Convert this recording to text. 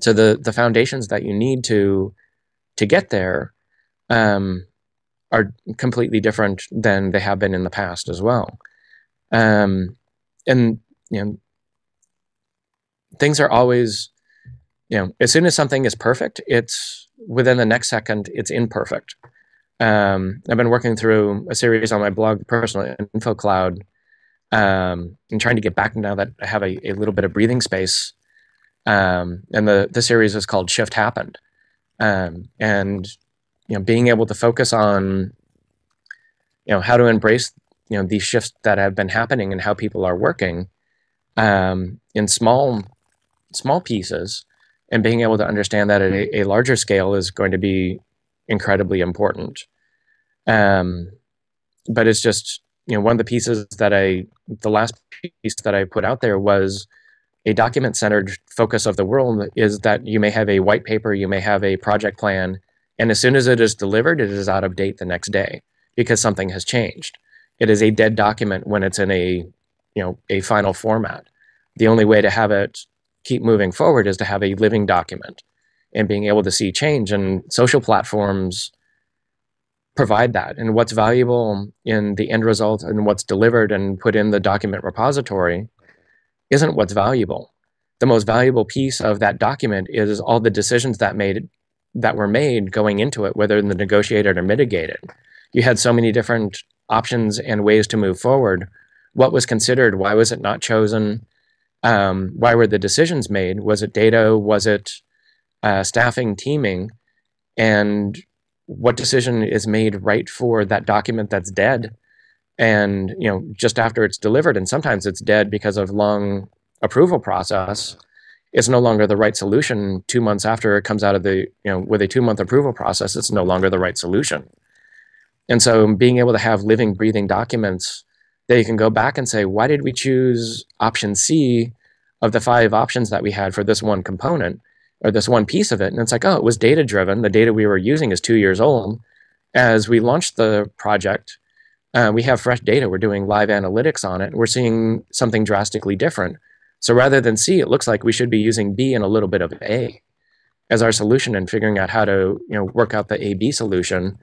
so the the foundations that you need to to get there um, are completely different than they have been in the past as well. Um, and you know, things are always, you know, as soon as something is perfect, it's within the next second, it's imperfect. Um, I've been working through a series on my blog, Personal Info Cloud, um, and trying to get back now that I have a, a little bit of breathing space. Um, and the the series is called Shift Happened, um, and you know, being able to focus on, you know, how to embrace you know these shifts that have been happening and how people are working um, in small small pieces and being able to understand that at a, a larger scale is going to be incredibly important. Um, but it's just you know one of the pieces that i the last piece that i put out there was a document centered focus of the world is that you may have a white paper you may have a project plan and as soon as it is delivered it is out of date the next day because something has changed it is a dead document when it's in a you know a final format. The only way to have it keep moving forward is to have a living document and being able to see change. And social platforms provide that. And what's valuable in the end result and what's delivered and put in the document repository isn't what's valuable. The most valuable piece of that document is all the decisions that made that were made going into it, whether in the negotiated or mitigated. You had so many different options and ways to move forward. What was considered? Why was it not chosen? Um, why were the decisions made? Was it data? Was it uh, staffing, teaming? And what decision is made right for that document that's dead? And you know, just after it's delivered, and sometimes it's dead because of long approval process. It's no longer the right solution. Two months after it comes out of the you know with a two month approval process, it's no longer the right solution. And so being able to have living, breathing documents that you can go back and say, why did we choose option C of the five options that we had for this one component or this one piece of it? And it's like, oh, it was data driven. The data we were using is two years old. As we launched the project, uh, we have fresh data. We're doing live analytics on it. We're seeing something drastically different. So rather than C, it looks like we should be using B and a little bit of A as our solution and figuring out how to you know work out the A B solution